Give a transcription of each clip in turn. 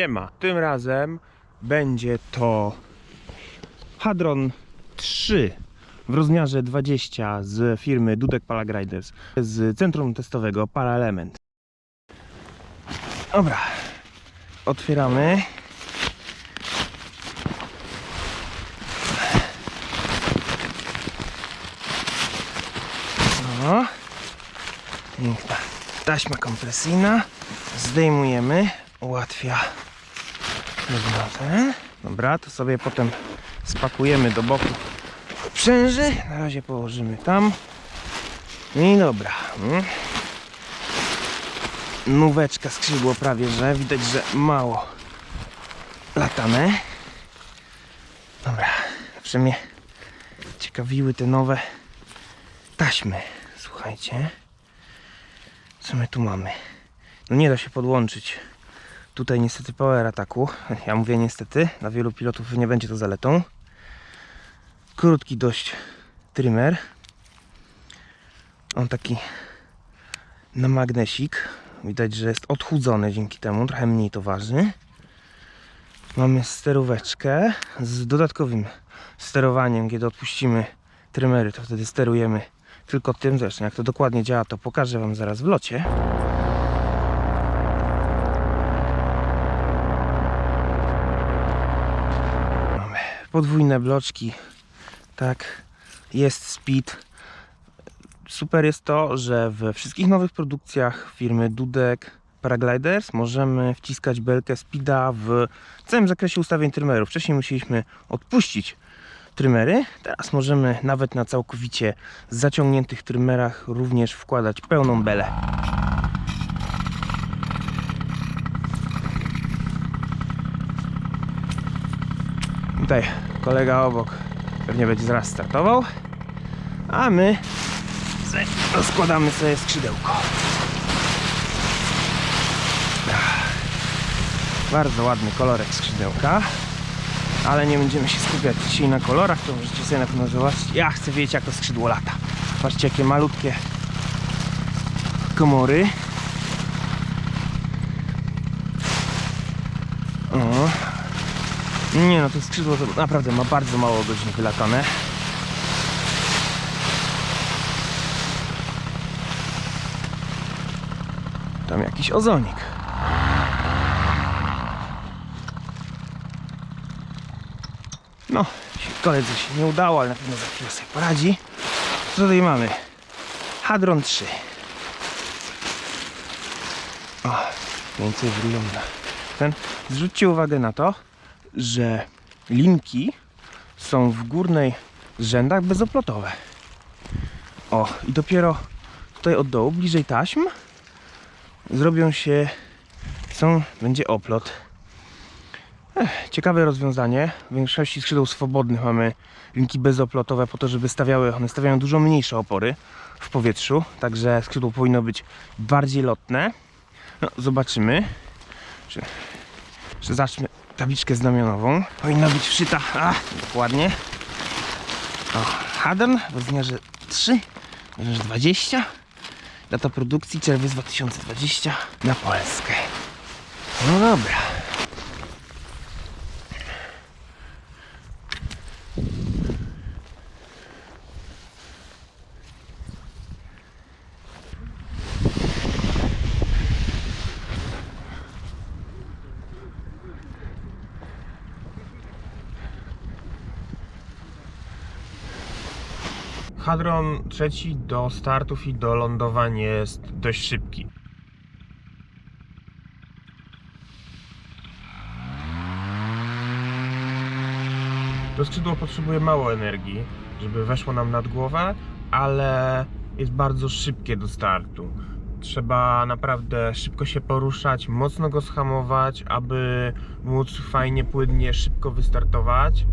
Siema. Tym razem będzie to Hadron 3 w rozmiarze 20 z firmy Dudek Paragliders z centrum testowego Paraelement. Dobra, otwieramy. O, piękna taśma kompresyjna. Zdejmujemy, ułatwia ten. Dobra, to sobie potem spakujemy do boku sprzęży. Na razie położymy tam. I dobra. Nóweczka skrzydło prawie, że widać, że mało latane. Dobra, zawsze mnie ciekawiły te nowe taśmy. Słuchajcie. Co my tu mamy? No nie da się podłączyć tutaj niestety power ataku. Ja mówię niestety, dla wielu pilotów nie będzie to zaletą. Krótki dość trimmer. On taki na magnesik. Widać, że jest odchudzony dzięki temu, trochę mniej to waży. Mamy steróweczkę z dodatkowym sterowaniem, kiedy odpuścimy trymery, to wtedy sterujemy tylko tym zresztą. Jak to dokładnie działa, to pokażę Wam zaraz w locie. Mamy podwójne bloczki. Tak, jest speed. Super jest to, że we wszystkich nowych produkcjach firmy Dudek Paragliders możemy wciskać belkę speeda w całym zakresie ustawień trymerów. Wcześniej musieliśmy odpuścić trymery. Teraz możemy nawet na całkowicie zaciągniętych trymerach również wkładać pełną belę. Tutaj kolega obok pewnie będzie zaraz startował, a my rozkładamy sobie skrzydełko. Bardzo ładny kolorek skrzydełka ale nie będziemy się skupiać dzisiaj na kolorach, to możecie sobie na pewno zobaczyć. Ja chcę wiedzieć jak to skrzydło lata. Patrzcie jakie malutkie komory. O. Nie no, to skrzydło to naprawdę ma bardzo mało godzin wylatane. Tam jakiś ozonik. No, koledze się nie udało, ale na pewno za chwilę sobie poradzi. Co tutaj mamy? Hadron 3. O, więcej wygląda. Ten, zwróćcie uwagę na to, że linki są w górnej rzędach bezoplotowe. O, i dopiero tutaj od dołu, bliżej taśm, zrobią się, są, będzie oplot. Ciekawe rozwiązanie. W większości skrzydeł swobodnych mamy linki bezoplotowe po to, żeby stawiały, one stawiają dużo mniejsze opory w powietrzu, także skrzydło powinno być bardziej lotne. No, zobaczymy. Czy, czy tabliczkę znamionową. Powinna być wszyta, a, dokładnie. O, Hadron w rozmiarze 3, w rozmiarze 20. Data produkcji czerwiec 2020 na Polskę. No dobra. Hadron trzeci do startów i do lądowań jest dość szybki. To skrzydło potrzebuje mało energii, żeby weszło nam nad głowę, ale jest bardzo szybkie do startu. Trzeba naprawdę szybko się poruszać, mocno go schamować, aby móc fajnie, płynnie, szybko wystartować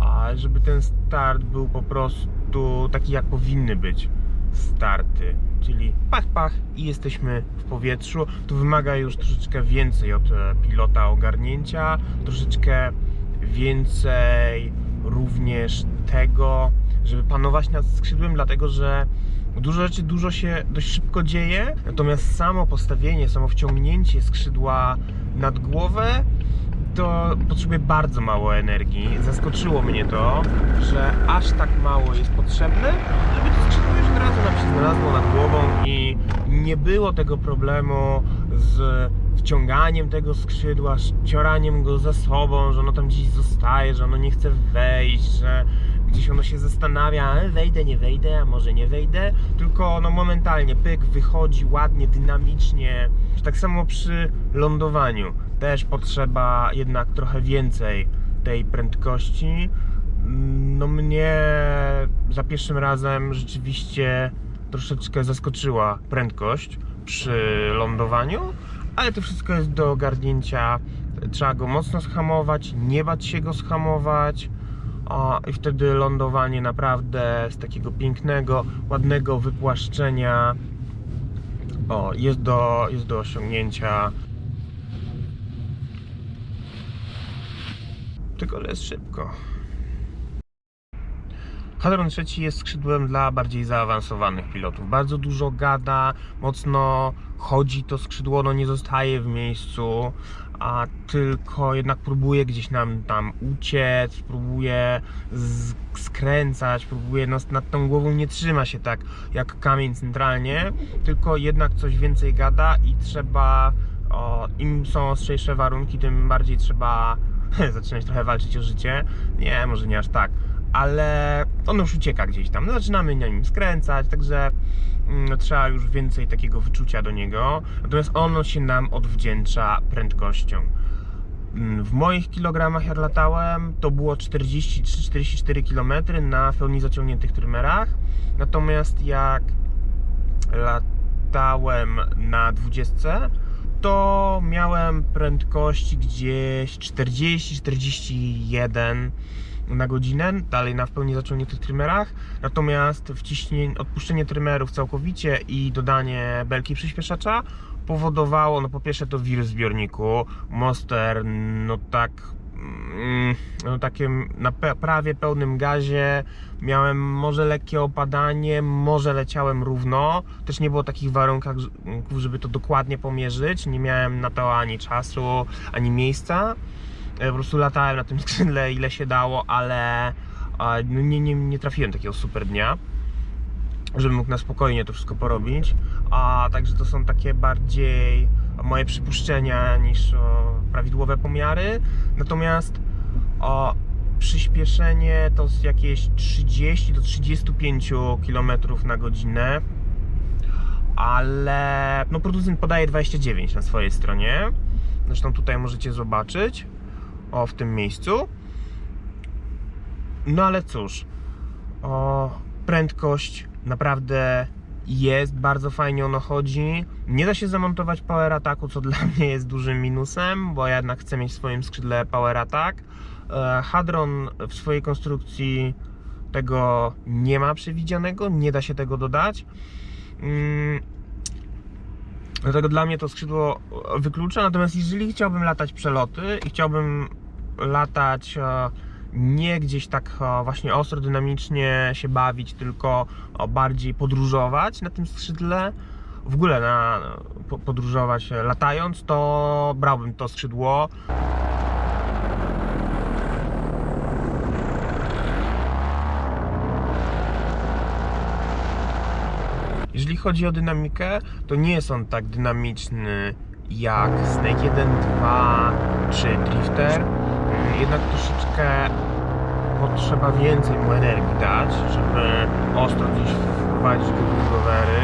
a żeby ten start był po prostu taki jak powinny być starty, czyli pach pach i jesteśmy w powietrzu. To wymaga już troszeczkę więcej od e, pilota ogarnięcia, troszeczkę więcej również tego, żeby panować nad skrzydłem, dlatego że dużo rzeczy dużo się dość szybko dzieje, natomiast samo postawienie, samo wciągnięcie skrzydła nad głowę to potrzebuje bardzo mało energii. Zaskoczyło mnie to, że aż tak mało jest potrzebne, żeby to skrzydło już od razu nam się znalazło nad głową i nie było tego problemu z wciąganiem tego skrzydła, cioraniem go za sobą, że ono tam gdzieś zostaje, że ono nie chce wejść, że gdzieś ono się zastanawia, "E, wejdę, nie wejdę, a może nie wejdę, tylko no momentalnie pyk wychodzi ładnie, dynamicznie. Tak samo przy lądowaniu też potrzeba jednak trochę więcej tej prędkości. No mnie za pierwszym razem rzeczywiście troszeczkę zaskoczyła prędkość przy lądowaniu, ale to wszystko jest do ogarnięcia. Trzeba go mocno schamować, nie bać się go schamować. O, I wtedy lądowanie naprawdę z takiego pięknego, ładnego wypłaszczenia o, jest, do, jest do osiągnięcia. Tylko jest szybko. Hadron trzeci jest skrzydłem dla bardziej zaawansowanych pilotów. Bardzo dużo gada, mocno chodzi to skrzydło, no nie zostaje w miejscu, a tylko jednak próbuje gdzieś nam tam uciec, próbuje skręcać, próbuje no, nad tą głową nie trzyma się tak jak kamień centralnie, tylko jednak coś więcej gada i trzeba, o, im są ostrzejsze warunki, tym bardziej trzeba zaczynać trochę walczyć o życie. Nie, może nie aż tak, ale on już ucieka gdzieś tam. No, zaczynamy na nim skręcać, także mm, trzeba już więcej takiego wyczucia do niego. Natomiast ono się nam odwdzięcza prędkością. Mm, W moich kilogramach jak latałem, to było 43-44 km na pełni zaciągniętych trymerach. Natomiast jak latałem na 20, to miałem prędkości gdzieś 40-41 na godzinę, dalej na w pełni zaciągniętych trymerach. Natomiast wciśnie, odpuszczenie trymerów całkowicie i dodanie belki przyspieszacza powodowało, no po pierwsze to wir w zbiorniku, Monster, no tak, no takim na prawie pełnym gazie, miałem może lekkie opadanie, może leciałem równo, też nie było takich warunków, żeby to dokładnie pomierzyć, nie miałem na to ani czasu, ani miejsca, E, po prostu latałem na tym skrzydle ile się dało, ale no nie, nie, nie trafiłem takiego super dnia żebym mógł na spokojnie to wszystko porobić. A także to są takie bardziej moje przypuszczenia niż prawidłowe pomiary. Natomiast o, przyspieszenie to z jakieś 30 do 35 km na godzinę. Ale no producent podaje 29 na swojej stronie. Zresztą tutaj możecie zobaczyć. O, w tym miejscu. No ale cóż, o, prędkość naprawdę jest, bardzo fajnie ono chodzi. Nie da się zamontować power attacku, co dla mnie jest dużym minusem, bo ja jednak chcę mieć w swoim skrzydle power attack. E, Hadron w swojej konstrukcji tego nie ma przewidzianego, nie da się tego dodać. Mm, Dlatego dla mnie to skrzydło wyklucza. Natomiast jeżeli chciałbym latać przeloty i chciałbym latać e, nie gdzieś tak e, właśnie ostro, dynamicznie się bawić, tylko bardziej podróżować na tym skrzydle, w ogóle na, po- podróżować e, latając, to brałbym to skrzydło. Jeżeli chodzi o dynamikę, to nie jest on tak dynamiczny jak Snake 1, 2 czy Drifter. Jednak troszeczkę potrzeba więcej mu energii dać, żeby ostro gdzieś wprowadzić go w rowery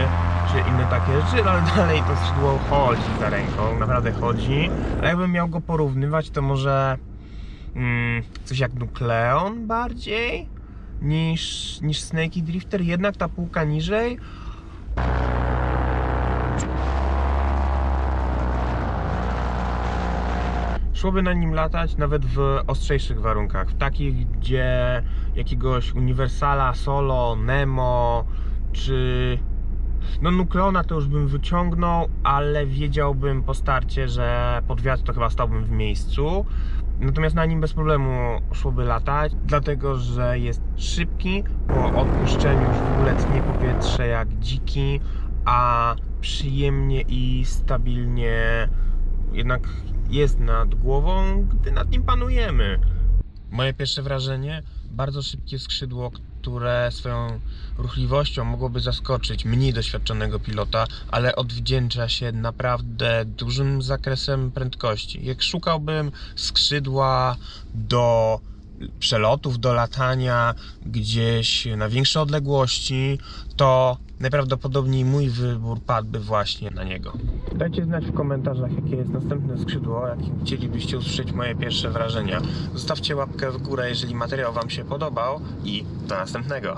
czy inne takie rzeczy, ale dalej to skrzydło chodzi za ręką, naprawdę chodzi. Ale jakbym miał go porównywać, to może mm, coś jak Nucleon bardziej niż, niż Snake i Drifter, jednak ta półka niżej szłoby na nim latać nawet w ostrzejszych warunkach, w takich, gdzie jakiegoś Uniwersala, Solo, Nemo czy no Nukleona to już bym wyciągnął, ale wiedziałbym po starcie, że pod wiatr to chyba stałbym w miejscu. Natomiast na nim bez problemu szłoby latać, dlatego że jest szybki, po odpuszczeniu już w ogóle tnie powietrze jak dziki, a przyjemnie i stabilnie jednak jest nad głową, gdy nad nim panujemy. Moje pierwsze wrażenie, bardzo szybkie skrzydło, które swoją ruchliwością mogłoby zaskoczyć mniej doświadczonego pilota, ale odwdzięcza się naprawdę dużym zakresem prędkości. Jak szukałbym skrzydła do przelotów, do latania gdzieś na większe odległości, to najprawdopodobniej mój wybór padłby właśnie na niego. Dajcie znać w komentarzach, jakie jest następne skrzydło, jakim chcielibyście usłyszeć moje pierwsze wrażenia. Zostawcie łapkę w górę, jeżeli materiał Wam się podobał i do następnego.